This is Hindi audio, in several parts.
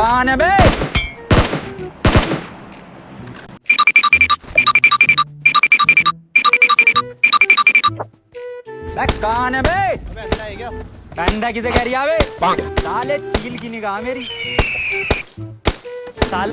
कौन है बे कौन है बे। कंधा किसे कह रही है साले चील की निगाह मेरी। साल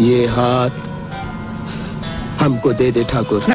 ये हाथ हमको दे दे ठाकुर